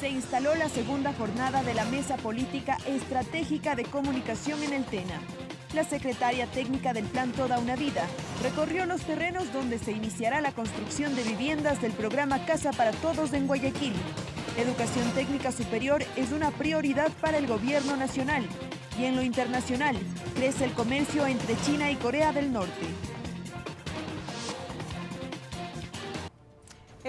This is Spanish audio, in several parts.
se instaló la segunda jornada de la Mesa Política Estratégica de Comunicación en el TENA. La secretaria técnica del Plan Toda una Vida recorrió los terrenos donde se iniciará la construcción de viviendas del programa Casa para Todos en Guayaquil. educación técnica superior es una prioridad para el gobierno nacional y en lo internacional crece el comercio entre China y Corea del Norte.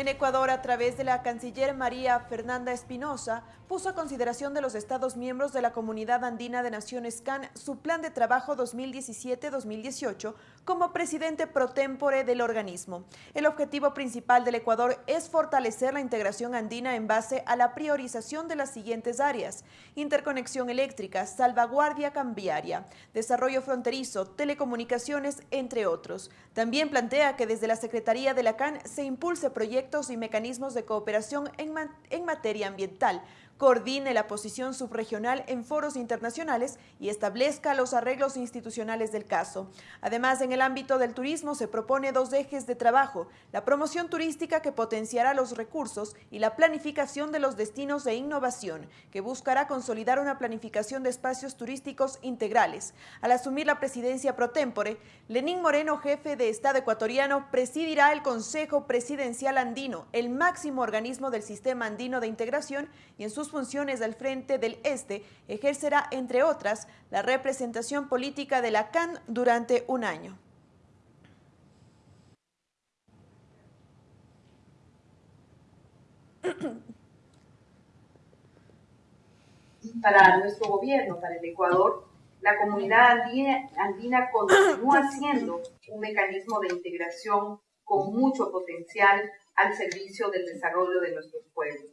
En Ecuador, a través de la canciller María Fernanda Espinosa, puso a consideración de los Estados miembros de la Comunidad Andina de Naciones CAN su plan de trabajo 2017-2018 como presidente pro tempore del organismo. El objetivo principal del Ecuador es fortalecer la integración andina en base a la priorización de las siguientes áreas, interconexión eléctrica, salvaguardia cambiaria, desarrollo fronterizo, telecomunicaciones, entre otros. También plantea que desde la Secretaría de la CAN se impulse proyectos y mecanismos de cooperación en, en materia ambiental, coordine la posición subregional en foros internacionales y establezca los arreglos institucionales del caso. Además, en el ámbito del turismo se propone dos ejes de trabajo, la promoción turística que potenciará los recursos y la planificación de los destinos e innovación, que buscará consolidar una planificación de espacios turísticos integrales. Al asumir la presidencia pro tempore, Lenín Moreno, jefe de Estado ecuatoriano, presidirá el Consejo Presidencial Andino, el máximo organismo del Sistema Andino de Integración y en sus funciones al frente del Este, ejercerá, entre otras, la representación política de la CAN durante un año. Para nuestro gobierno, para el Ecuador, la comunidad andina, andina continúa siendo un mecanismo de integración con mucho potencial al servicio del desarrollo de nuestros pueblos.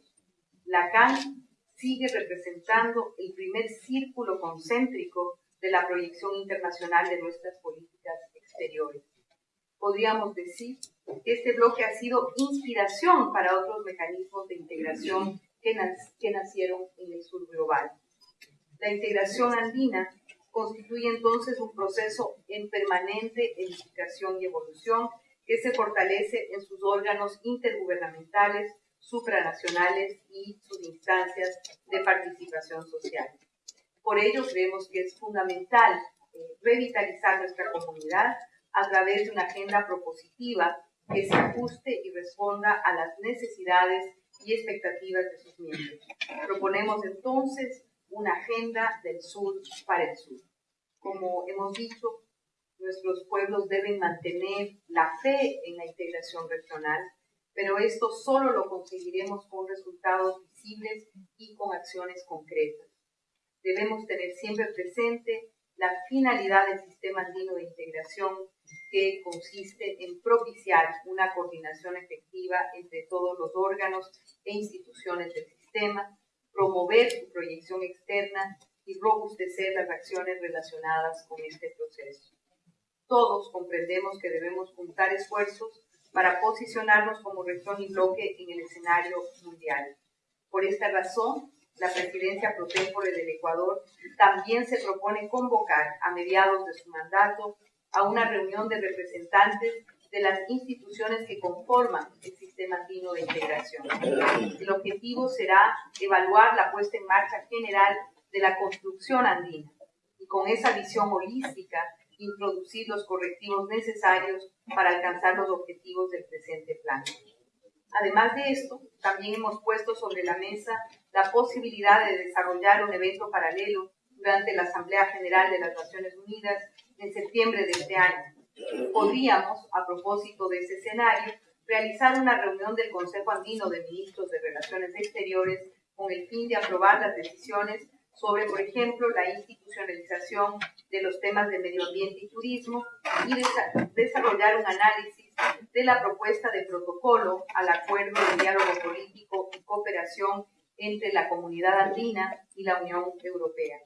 La CAN sigue representando el primer círculo concéntrico de la proyección internacional de nuestras políticas exteriores. Podríamos decir que este bloque ha sido inspiración para otros mecanismos de integración que, nacieron en el sur global. La integración andina constituye entonces un proceso en permanente edificación y evolución que se fortalece en sus órganos intergubernamentales, supranacionales y sus instancias de participación social. Por ello creemos que es fundamental eh, revitalizar nuestra comunidad a través de una agenda propositiva que se ajuste y responda a las necesidades y expectativas de sus miembros. Proponemos entonces una agenda del sur para el sur. Como hemos dicho, nuestros pueblos deben mantener la fe en la integración regional, pero esto solo lo conseguiremos con resultados visibles y con acciones concretas. Debemos tener siempre presente la finalidad del sistema andino de integración que consiste en propiciar una coordinación efectiva entre todos los órganos e instituciones del sistema, promover su proyección externa y robustecer las acciones relacionadas con este proceso. Todos comprendemos que debemos juntar esfuerzos para posicionarnos como región y bloque en el escenario mundial. Por esta razón, la presidencia pro tempore del Ecuador también se propone convocar a mediados de su mandato a una reunión de representantes de las instituciones que conforman el sistema andino de integración. El objetivo será evaluar la puesta en marcha general de la construcción andina y con esa visión holística introducir los correctivos necesarios para alcanzar los objetivos del presente plan. Además de esto, también hemos puesto sobre la mesa la posibilidad de desarrollar un evento paralelo durante la Asamblea General de las Naciones Unidas en septiembre de este año. Podríamos, a propósito de ese escenario, realizar una reunión del Consejo Andino de Ministros de Relaciones Exteriores con el fin de aprobar las decisiones sobre, por ejemplo, la institucionalización de los temas de medio ambiente y turismo y desarrollar un análisis de la propuesta de protocolo al acuerdo de diálogo político y cooperación entre la comunidad andina y la Unión Europea.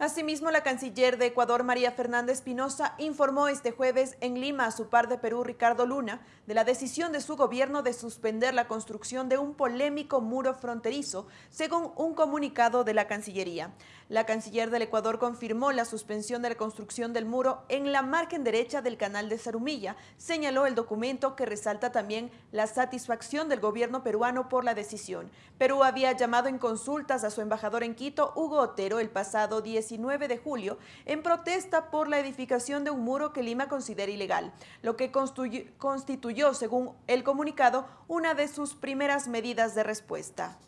Asimismo, la canciller de Ecuador, María Fernanda Espinosa, informó este jueves en Lima a su par de Perú, Ricardo Luna, de la decisión de su gobierno de suspender la construcción de un polémico muro fronterizo, según un comunicado de la Cancillería. La canciller del Ecuador confirmó la suspensión de la construcción del muro en la margen derecha del canal de Zarumilla, señaló el documento que resalta también la satisfacción del gobierno peruano por la decisión. Perú había llamado en consultas a su embajador en Quito, Hugo Otero, el pasado 10 19 de julio en protesta por la edificación de un muro que Lima considera ilegal, lo que constituyó, según el comunicado, una de sus primeras medidas de respuesta.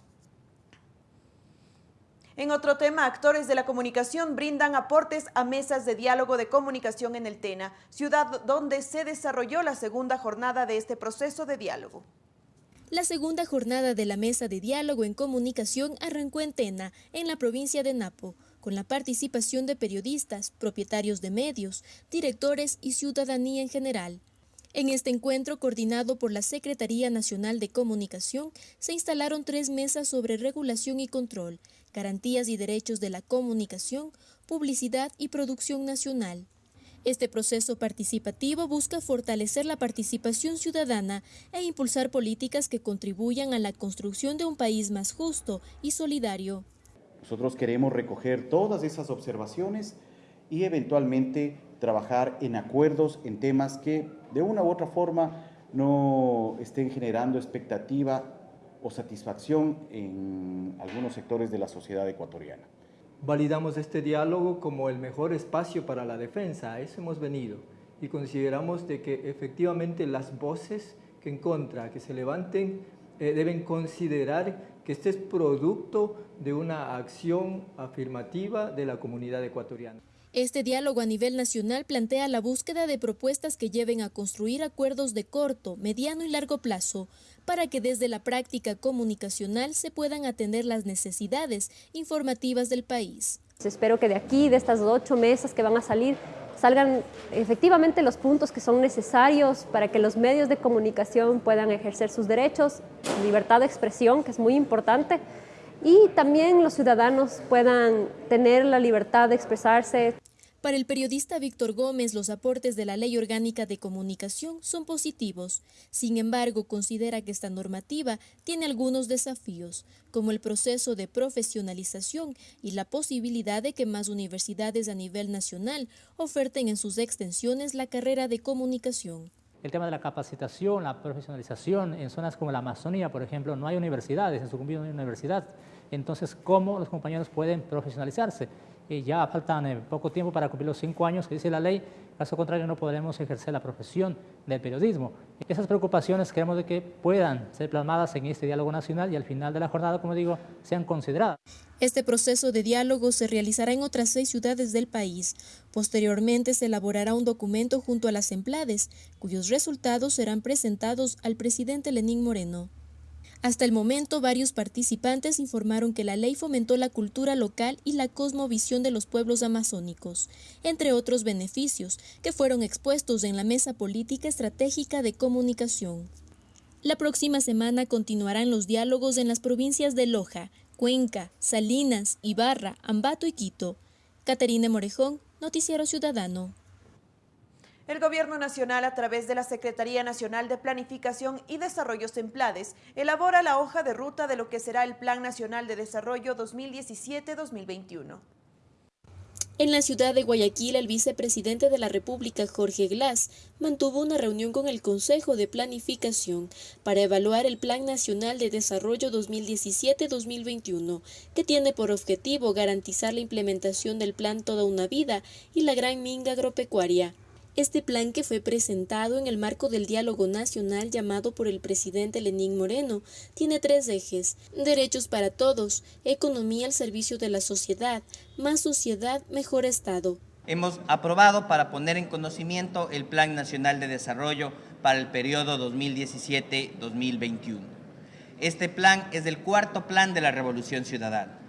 En otro tema, actores de la comunicación brindan aportes a mesas de diálogo de comunicación en el TENA, ciudad donde se desarrolló la segunda jornada de este proceso de diálogo. La segunda jornada de la mesa de diálogo en comunicación arrancó en Tena, en la provincia de Napo con la participación de periodistas, propietarios de medios, directores y ciudadanía en general. En este encuentro, coordinado por la Secretaría Nacional de Comunicación, se instalaron tres mesas sobre regulación y control, garantías y derechos de la comunicación, publicidad y producción nacional. Este proceso participativo busca fortalecer la participación ciudadana e impulsar políticas que contribuyan a la construcción de un país más justo y solidario. Nosotros queremos recoger todas esas observaciones y eventualmente trabajar en acuerdos en temas que de una u otra forma no estén generando expectativa o satisfacción en algunos sectores de la sociedad ecuatoriana. Validamos este diálogo como el mejor espacio para la defensa, a eso hemos venido y consideramos de que efectivamente las voces que en contra, que se levanten, eh, deben considerar que este es producto de una acción afirmativa de la comunidad ecuatoriana. Este diálogo a nivel nacional plantea la búsqueda de propuestas que lleven a construir acuerdos de corto, mediano y largo plazo para que desde la práctica comunicacional se puedan atender las necesidades informativas del país. Espero que de aquí, de estas ocho mesas que van a salir, salgan efectivamente los puntos que son necesarios para que los medios de comunicación puedan ejercer sus derechos, libertad de expresión, que es muy importante, y también los ciudadanos puedan tener la libertad de expresarse. Para el periodista Víctor Gómez, los aportes de la Ley Orgánica de Comunicación son positivos. Sin embargo, considera que esta normativa tiene algunos desafíos, como el proceso de profesionalización y la posibilidad de que más universidades a nivel nacional oferten en sus extensiones la carrera de comunicación. El tema de la capacitación, la profesionalización, en zonas como la Amazonía, por ejemplo, no hay universidades, en su no hay universidad. Entonces, ¿cómo los compañeros pueden profesionalizarse? Ya faltan eh, poco tiempo para cumplir los cinco años que dice la ley, caso contrario no podremos ejercer la profesión del periodismo. Esas preocupaciones queremos de que puedan ser plasmadas en este diálogo nacional y al final de la jornada, como digo, sean consideradas. Este proceso de diálogo se realizará en otras seis ciudades del país. Posteriormente se elaborará un documento junto a las emplades, cuyos resultados serán presentados al presidente Lenín Moreno. Hasta el momento, varios participantes informaron que la ley fomentó la cultura local y la cosmovisión de los pueblos amazónicos, entre otros beneficios que fueron expuestos en la Mesa Política Estratégica de Comunicación. La próxima semana continuarán los diálogos en las provincias de Loja, Cuenca, Salinas, Ibarra, Ambato y Quito. Caterina Morejón, Noticiero Ciudadano. El Gobierno Nacional, a través de la Secretaría Nacional de Planificación y Desarrollo SEMPLADES, elabora la hoja de ruta de lo que será el Plan Nacional de Desarrollo 2017-2021. En la ciudad de Guayaquil, el vicepresidente de la República, Jorge Glass, mantuvo una reunión con el Consejo de Planificación para evaluar el Plan Nacional de Desarrollo 2017-2021, que tiene por objetivo garantizar la implementación del Plan Toda una Vida y la Gran Minga Agropecuaria. Este plan que fue presentado en el marco del diálogo nacional llamado por el presidente Lenín Moreno tiene tres ejes, derechos para todos, economía al servicio de la sociedad, más sociedad, mejor Estado. Hemos aprobado para poner en conocimiento el Plan Nacional de Desarrollo para el periodo 2017-2021. Este plan es el cuarto plan de la Revolución Ciudadana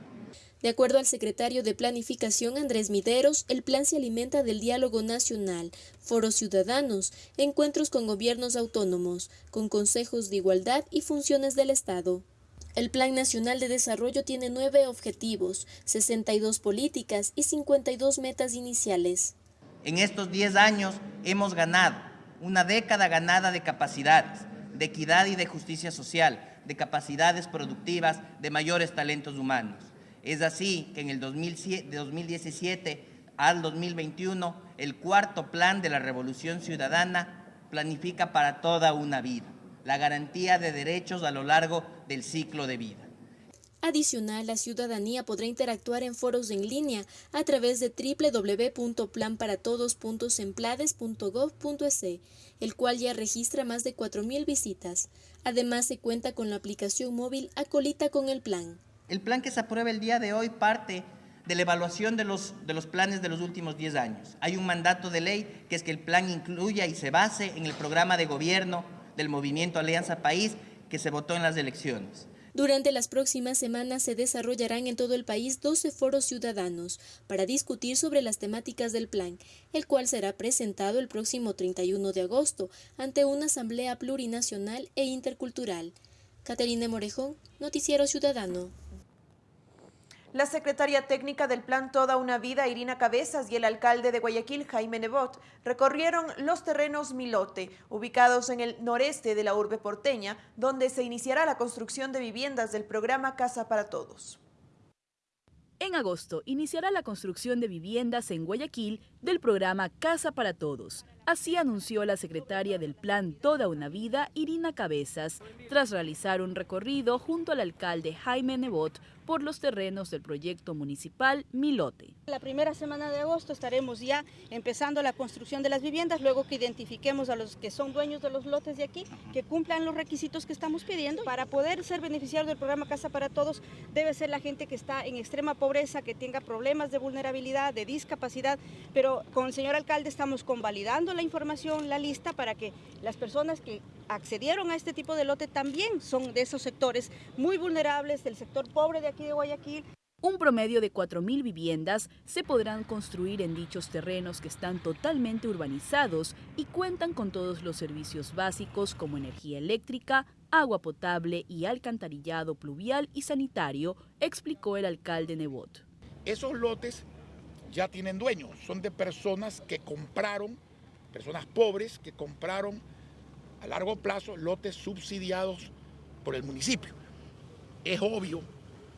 de acuerdo al secretario de Planificación Andrés Mideros, el plan se alimenta del diálogo nacional, foros ciudadanos, encuentros con gobiernos autónomos, con consejos de igualdad y funciones del Estado. El Plan Nacional de Desarrollo tiene nueve objetivos, 62 políticas y 52 metas iniciales. En estos 10 años hemos ganado una década ganada de capacidades, de equidad y de justicia social, de capacidades productivas, de mayores talentos humanos. Es así que en el 2017 al 2021, el cuarto plan de la Revolución Ciudadana planifica para toda una vida la garantía de derechos a lo largo del ciclo de vida. Adicional, la ciudadanía podrá interactuar en foros en línea a través de www.planparatodos.semplades.gov.es, el cual ya registra más de 4.000 visitas. Además, se cuenta con la aplicación móvil Acolita con el plan. El plan que se aprueba el día de hoy parte de la evaluación de los, de los planes de los últimos 10 años. Hay un mandato de ley que es que el plan incluya y se base en el programa de gobierno del movimiento Alianza País que se votó en las elecciones. Durante las próximas semanas se desarrollarán en todo el país 12 foros ciudadanos para discutir sobre las temáticas del plan, el cual será presentado el próximo 31 de agosto ante una asamblea plurinacional e intercultural. Caterina Morejón, Noticiero Ciudadano. La secretaria técnica del plan Toda una Vida, Irina Cabezas, y el alcalde de Guayaquil, Jaime Nebot, recorrieron los terrenos Milote, ubicados en el noreste de la urbe porteña, donde se iniciará la construcción de viviendas del programa Casa para Todos. En agosto iniciará la construcción de viviendas en Guayaquil del programa Casa para Todos. Así anunció la secretaria del plan Toda una Vida, Irina Cabezas, tras realizar un recorrido junto al alcalde Jaime Nebot por los terrenos del proyecto municipal Milote. La primera semana de agosto estaremos ya empezando la construcción de las viviendas, luego que identifiquemos a los que son dueños de los lotes de aquí, que cumplan los requisitos que estamos pidiendo. Para poder ser beneficiario del programa Casa para Todos, debe ser la gente que está en extrema pobreza, que tenga problemas de vulnerabilidad, de discapacidad, pero con el señor alcalde estamos convalidando la información, la lista, para que las personas que accedieron a este tipo de lote también son de esos sectores muy vulnerables, del sector pobre de aquí de Guayaquil. Un promedio de 4.000 viviendas se podrán construir en dichos terrenos que están totalmente urbanizados y cuentan con todos los servicios básicos como energía eléctrica, agua potable y alcantarillado pluvial y sanitario, explicó el alcalde Nebot. Esos lotes ya tienen dueños, son de personas que compraron, personas pobres que compraron a largo plazo lotes subsidiados por el municipio. Es obvio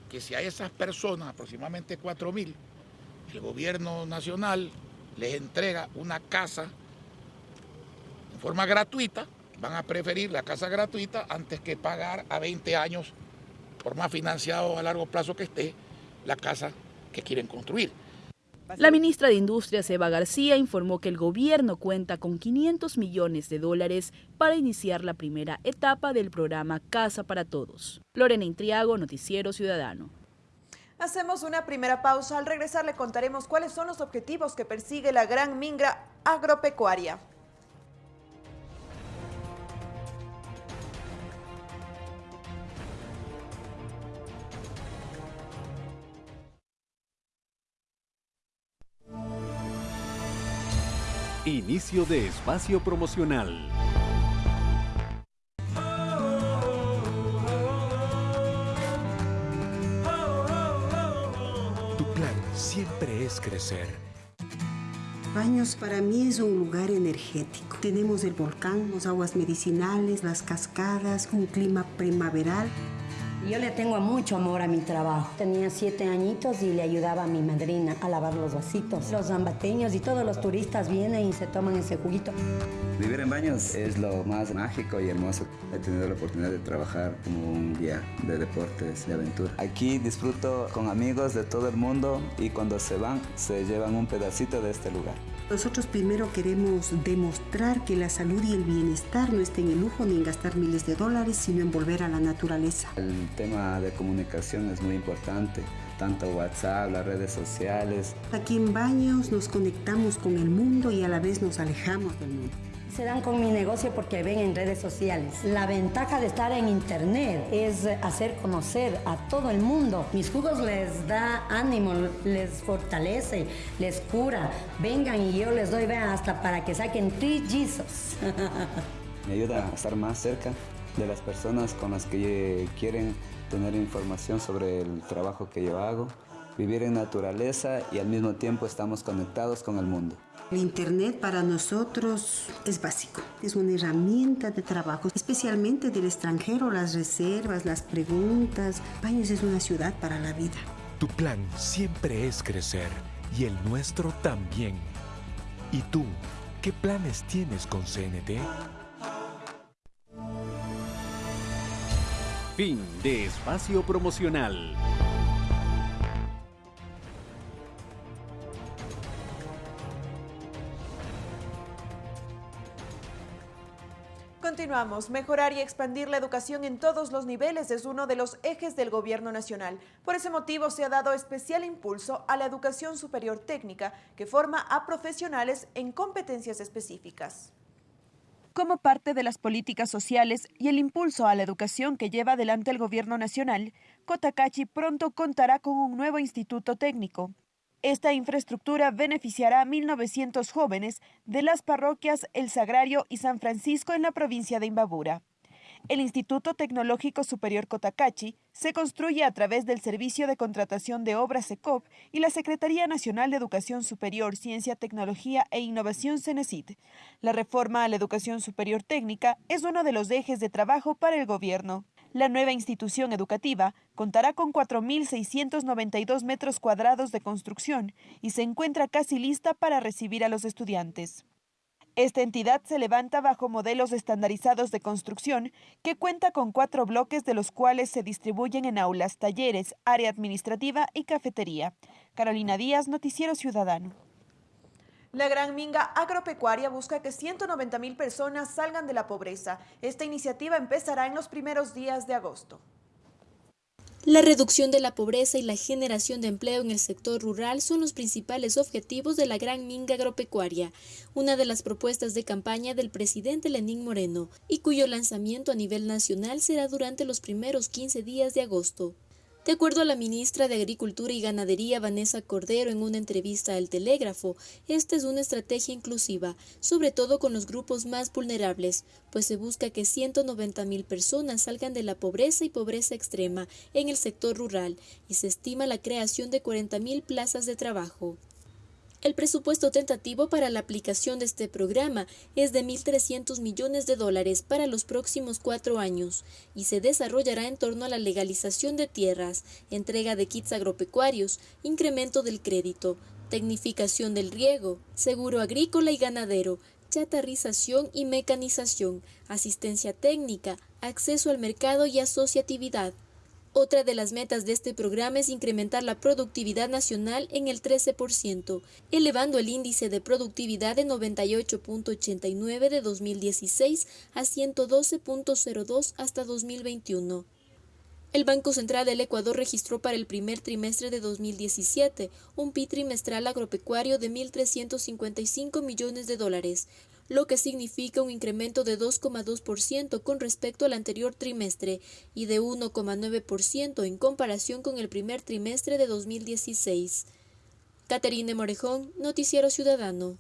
que si a esas personas, aproximadamente 4.000, el gobierno nacional les entrega una casa en forma gratuita, van a preferir la casa gratuita antes que pagar a 20 años, por más financiado a largo plazo que esté, la casa que quieren construir. La ministra de Industrias, Eva García, informó que el gobierno cuenta con 500 millones de dólares para iniciar la primera etapa del programa Casa para Todos. Lorena Intriago, Noticiero Ciudadano. Hacemos una primera pausa. Al regresar le contaremos cuáles son los objetivos que persigue la Gran Mingra Agropecuaria. Inicio de espacio promocional. Tu plan siempre es crecer. Baños para mí es un lugar energético. Tenemos el volcán, las aguas medicinales, las cascadas, un clima primaveral. Yo le tengo mucho amor a mi trabajo. Tenía siete añitos y le ayudaba a mi madrina a lavar los vasitos. Los zambateños y todos los turistas vienen y se toman ese juguito. Vivir en baños es lo más mágico y hermoso. He tenido la oportunidad de trabajar como un guía de deportes de aventura. Aquí disfruto con amigos de todo el mundo y cuando se van se llevan un pedacito de este lugar. Nosotros primero queremos demostrar que la salud y el bienestar no está en el lujo ni en gastar miles de dólares, sino en volver a la naturaleza. El tema de comunicación es muy importante, tanto WhatsApp, las redes sociales. Aquí en Baños nos conectamos con el mundo y a la vez nos alejamos del mundo se dan con mi negocio porque ven en redes sociales. La ventaja de estar en internet es hacer conocer a todo el mundo. Mis jugos les da ánimo, les fortalece, les cura. Vengan y yo les doy, vean, hasta para que saquen trillizos. Me ayuda a estar más cerca de las personas con las que quieren tener información sobre el trabajo que yo hago, vivir en naturaleza y al mismo tiempo estamos conectados con el mundo. El Internet para nosotros es básico, es una herramienta de trabajo, especialmente del extranjero, las reservas, las preguntas. Baños es una ciudad para la vida. Tu plan siempre es crecer y el nuestro también. ¿Y tú, qué planes tienes con CNT? Fin de espacio promocional. Continuamos. Mejorar y expandir la educación en todos los niveles es uno de los ejes del Gobierno Nacional. Por ese motivo se ha dado especial impulso a la educación superior técnica, que forma a profesionales en competencias específicas. Como parte de las políticas sociales y el impulso a la educación que lleva adelante el Gobierno Nacional, Cotacachi pronto contará con un nuevo instituto técnico. Esta infraestructura beneficiará a 1.900 jóvenes de las parroquias El Sagrario y San Francisco en la provincia de Imbabura. El Instituto Tecnológico Superior Cotacachi se construye a través del Servicio de Contratación de Obras SECOP y la Secretaría Nacional de Educación Superior, Ciencia, Tecnología e Innovación CENESID. La reforma a la educación superior técnica es uno de los ejes de trabajo para el gobierno. La nueva institución educativa contará con 4.692 metros cuadrados de construcción y se encuentra casi lista para recibir a los estudiantes. Esta entidad se levanta bajo modelos estandarizados de construcción que cuenta con cuatro bloques de los cuales se distribuyen en aulas, talleres, área administrativa y cafetería. Carolina Díaz, Noticiero Ciudadano. La Gran Minga Agropecuaria busca que 190 mil personas salgan de la pobreza. Esta iniciativa empezará en los primeros días de agosto. La reducción de la pobreza y la generación de empleo en el sector rural son los principales objetivos de la Gran Minga Agropecuaria, una de las propuestas de campaña del presidente Lenín Moreno, y cuyo lanzamiento a nivel nacional será durante los primeros 15 días de agosto. De acuerdo a la ministra de Agricultura y Ganadería, Vanessa Cordero, en una entrevista al Telégrafo, esta es una estrategia inclusiva, sobre todo con los grupos más vulnerables, pues se busca que 190 mil personas salgan de la pobreza y pobreza extrema en el sector rural y se estima la creación de 40 mil plazas de trabajo. El presupuesto tentativo para la aplicación de este programa es de 1.300 millones de dólares para los próximos cuatro años y se desarrollará en torno a la legalización de tierras, entrega de kits agropecuarios, incremento del crédito, tecnificación del riego, seguro agrícola y ganadero, chatarrización y mecanización, asistencia técnica, acceso al mercado y asociatividad. Otra de las metas de este programa es incrementar la productividad nacional en el 13%, elevando el índice de productividad de 98.89 de 2016 a 112.02 hasta 2021. El Banco Central del Ecuador registró para el primer trimestre de 2017 un PIB trimestral agropecuario de 1.355 millones de dólares, lo que significa un incremento de 2,2% con respecto al anterior trimestre y de 1,9% en comparación con el primer trimestre de 2016. Caterine Morejón, Noticiero Ciudadano.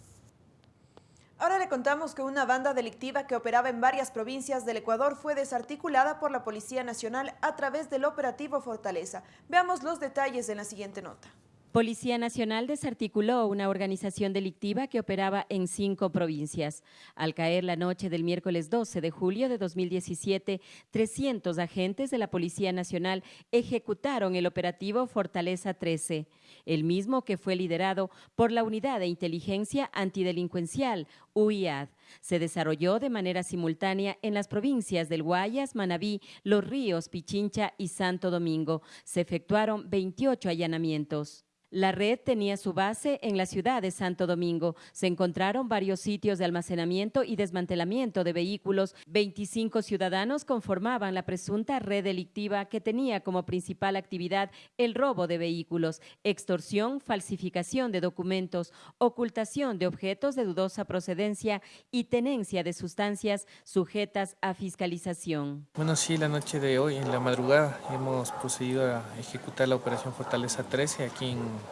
Ahora le contamos que una banda delictiva que operaba en varias provincias del Ecuador fue desarticulada por la Policía Nacional a través del operativo Fortaleza. Veamos los detalles en la siguiente nota. Policía Nacional desarticuló una organización delictiva que operaba en cinco provincias. Al caer la noche del miércoles 12 de julio de 2017, 300 agentes de la Policía Nacional ejecutaron el operativo Fortaleza 13, el mismo que fue liderado por la Unidad de Inteligencia Antidelincuencial, UIAD. Se desarrolló de manera simultánea en las provincias del Guayas, Manabí, Los Ríos, Pichincha y Santo Domingo. Se efectuaron 28 allanamientos. La red tenía su base en la ciudad de Santo Domingo. Se encontraron varios sitios de almacenamiento y desmantelamiento de vehículos. 25 ciudadanos conformaban la presunta red delictiva que tenía como principal actividad el robo de vehículos, extorsión, falsificación de documentos, ocultación de objetos de dudosa procedencia y tenencia de sustancias sujetas a fiscalización. Bueno, sí, la noche de hoy, en la madrugada, hemos procedido a ejecutar la operación Fortaleza 13 aquí en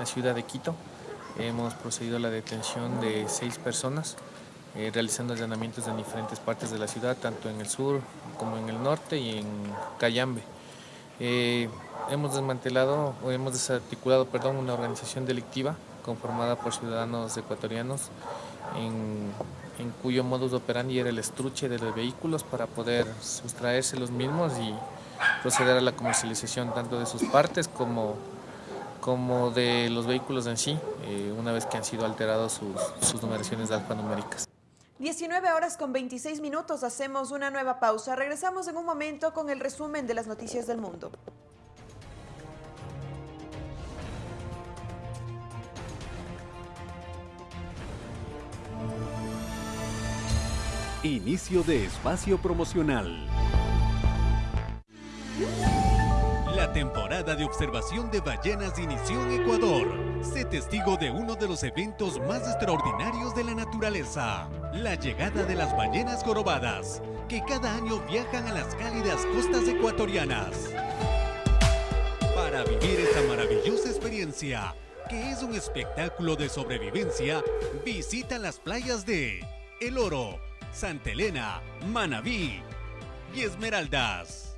la ciudad de Quito. Hemos procedido a la detención de seis personas, eh, realizando allanamientos en diferentes partes de la ciudad, tanto en el sur como en el norte y en Cayambe. Eh, hemos desmantelado o hemos desarticulado perdón, una organización delictiva conformada por ciudadanos ecuatorianos en, en cuyo modus operandi era el estruche de los vehículos para poder sustraerse los mismos y proceder a la comercialización tanto de sus partes como, como de los vehículos en sí, eh, una vez que han sido alterados sus, sus numeraciones alfanuméricas. 19 horas con 26 minutos, hacemos una nueva pausa. Regresamos en un momento con el resumen de las noticias del mundo. Inicio de espacio promocional. Temporada de observación de ballenas inició en Ecuador. Sé testigo de uno de los eventos más extraordinarios de la naturaleza, la llegada de las ballenas jorobadas, que cada año viajan a las cálidas costas ecuatorianas. Para vivir esta maravillosa experiencia, que es un espectáculo de sobrevivencia, visita las playas de El Oro, Santa Elena, Manabí y Esmeraldas.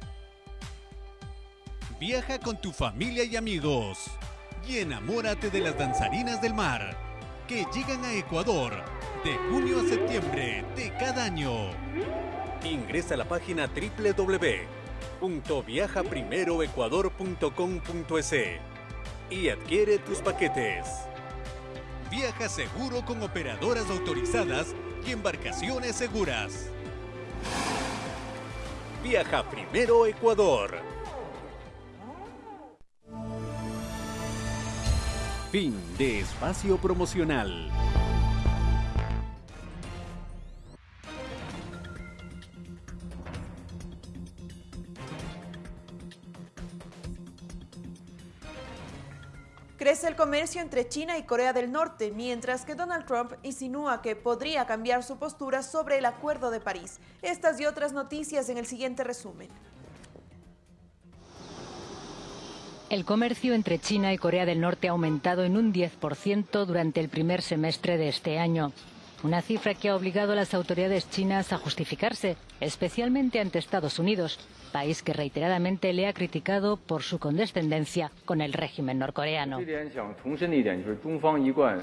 Viaja con tu familia y amigos y enamórate de las danzarinas del mar que llegan a Ecuador de junio a septiembre de cada año. Ingresa a la página www.viajaprimeroecuador.com.es y adquiere tus paquetes. Viaja seguro con operadoras autorizadas y embarcaciones seguras. Viaja primero Ecuador. Fin de espacio promocional. Crece el comercio entre China y Corea del Norte, mientras que Donald Trump insinúa que podría cambiar su postura sobre el Acuerdo de París. Estas y otras noticias en el siguiente resumen. El comercio entre China y Corea del Norte ha aumentado en un 10% durante el primer semestre de este año. Una cifra que ha obligado a las autoridades chinas a justificarse, especialmente ante Estados Unidos, país que reiteradamente le ha criticado por su condescendencia con el régimen norcoreano.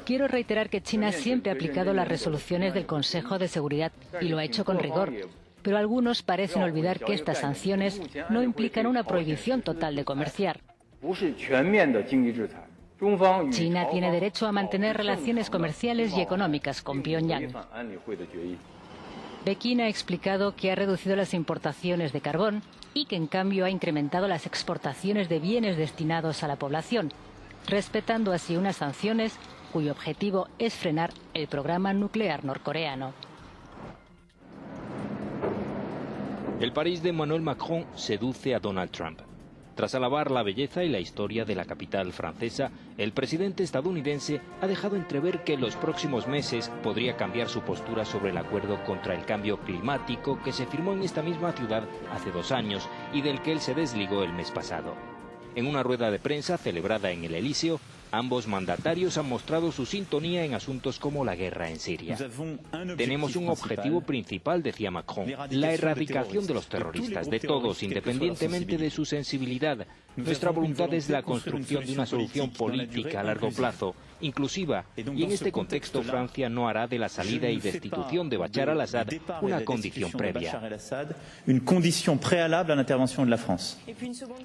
Quiero reiterar que China siempre ha aplicado las resoluciones del Consejo de Seguridad y lo ha hecho con rigor. Pero algunos parecen olvidar que estas sanciones no implican una prohibición total de comerciar. China tiene derecho a mantener relaciones comerciales y económicas con Pyongyang. Pekín ha explicado que ha reducido las importaciones de carbón y que en cambio ha incrementado las exportaciones de bienes destinados a la población, respetando así unas sanciones cuyo objetivo es frenar el programa nuclear norcoreano. El París de Emmanuel Macron seduce a Donald Trump. Tras alabar la belleza y la historia de la capital francesa, el presidente estadounidense ha dejado entrever que en los próximos meses podría cambiar su postura sobre el acuerdo contra el cambio climático que se firmó en esta misma ciudad hace dos años y del que él se desligó el mes pasado. En una rueda de prensa celebrada en el Elíseo, Ambos mandatarios han mostrado su sintonía en asuntos como la guerra en Siria. Tenemos un objetivo principal, decía Macron, la erradicación de los terroristas, de todos, independientemente de su sensibilidad. Nuestra voluntad es la construcción de una solución política a largo plazo, inclusiva, y en este contexto Francia no hará de la salida y destitución de Bachar al-Assad una condición previa.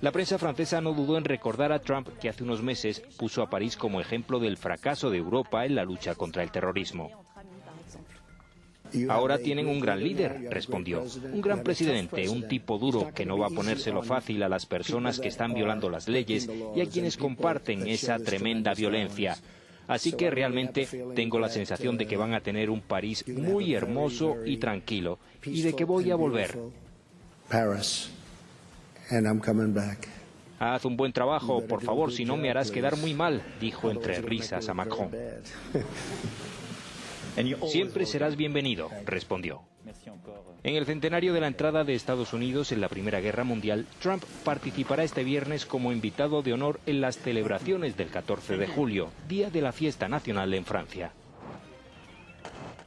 La prensa francesa no dudó en recordar a Trump que hace unos meses puso a París como ejemplo del fracaso de Europa en la lucha contra el terrorismo. Ahora tienen un gran líder, respondió. Un gran presidente, un tipo duro que no va a ponérselo fácil a las personas que están violando las leyes y a quienes comparten esa tremenda violencia. Así que realmente tengo la sensación de que van a tener un París muy hermoso y tranquilo y de que voy a volver. Haz un buen trabajo, por favor, si no me harás quedar muy mal, dijo entre risas a Macron. Siempre serás bienvenido, respondió. En el centenario de la entrada de Estados Unidos en la Primera Guerra Mundial, Trump participará este viernes como invitado de honor en las celebraciones del 14 de julio, día de la fiesta nacional en Francia.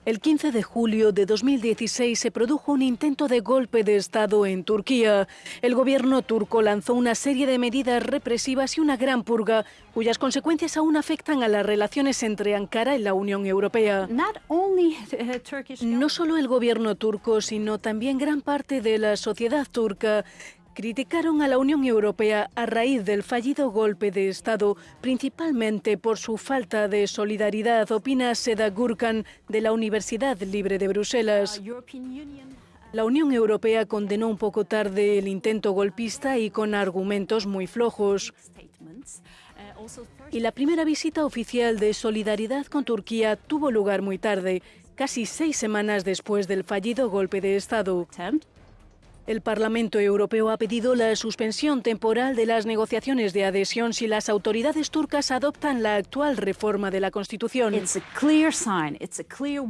El 15 de julio de 2016 se produjo un intento de golpe de Estado en Turquía. El gobierno turco lanzó una serie de medidas represivas y una gran purga, cuyas consecuencias aún afectan a las relaciones entre Ankara y la Unión Europea. No solo el gobierno turco, sino también gran parte de la sociedad turca criticaron a la Unión Europea a raíz del fallido golpe de Estado, principalmente por su falta de solidaridad, opina Seda Gurkan de la Universidad Libre de Bruselas. La Unión Europea condenó un poco tarde el intento golpista y con argumentos muy flojos. Y la primera visita oficial de solidaridad con Turquía tuvo lugar muy tarde, casi seis semanas después del fallido golpe de Estado. El Parlamento Europeo ha pedido la suspensión temporal de las negociaciones de adhesión si las autoridades turcas adoptan la actual reforma de la Constitución.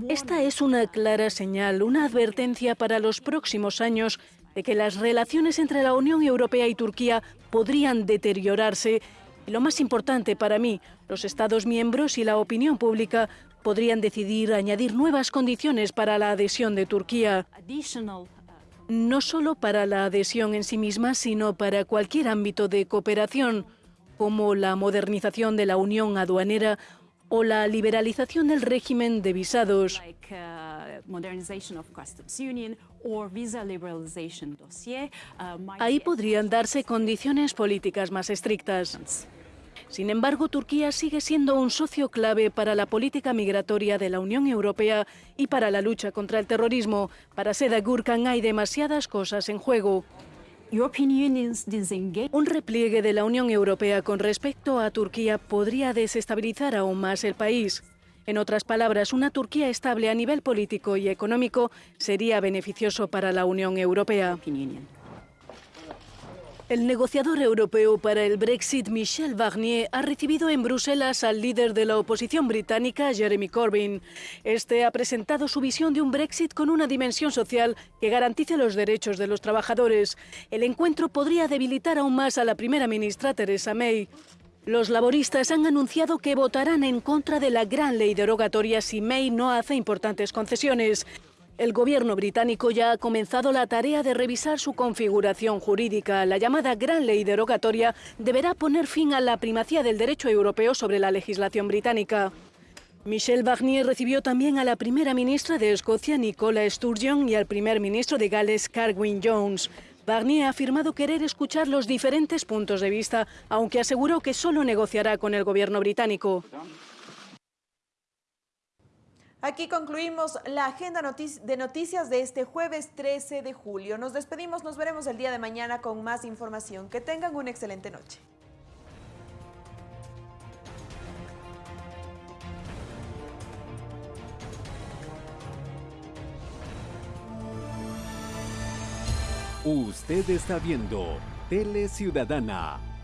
Esta es una clara señal, una advertencia para los próximos años de que las relaciones entre la Unión Europea y Turquía podrían deteriorarse. Y lo más importante para mí, los Estados miembros y la opinión pública podrían decidir añadir nuevas condiciones para la adhesión de Turquía no solo para la adhesión en sí misma, sino para cualquier ámbito de cooperación, como la modernización de la unión aduanera o la liberalización del régimen de visados. Ahí podrían darse condiciones políticas más estrictas. Sin embargo, Turquía sigue siendo un socio clave para la política migratoria de la Unión Europea y para la lucha contra el terrorismo. Para Seda Gurkan hay demasiadas cosas en juego. Un repliegue de la Unión Europea con respecto a Turquía podría desestabilizar aún más el país. En otras palabras, una Turquía estable a nivel político y económico sería beneficioso para la Unión Europea. El negociador europeo para el Brexit, Michel Barnier, ha recibido en Bruselas al líder de la oposición británica, Jeremy Corbyn. Este ha presentado su visión de un Brexit con una dimensión social que garantice los derechos de los trabajadores. El encuentro podría debilitar aún más a la primera ministra Theresa May. Los laboristas han anunciado que votarán en contra de la gran ley derogatoria si May no hace importantes concesiones. El gobierno británico ya ha comenzado la tarea de revisar su configuración jurídica. La llamada Gran Ley Derogatoria deberá poner fin a la primacía del derecho europeo sobre la legislación británica. Michel Barnier recibió también a la primera ministra de Escocia, Nicola Sturgeon, y al primer ministro de Gales, Carwyn Jones. Barnier ha afirmado querer escuchar los diferentes puntos de vista, aunque aseguró que solo negociará con el gobierno británico. Aquí concluimos la agenda de noticias de este jueves 13 de julio. Nos despedimos, nos veremos el día de mañana con más información. Que tengan una excelente noche. Usted está viendo Tele Ciudadana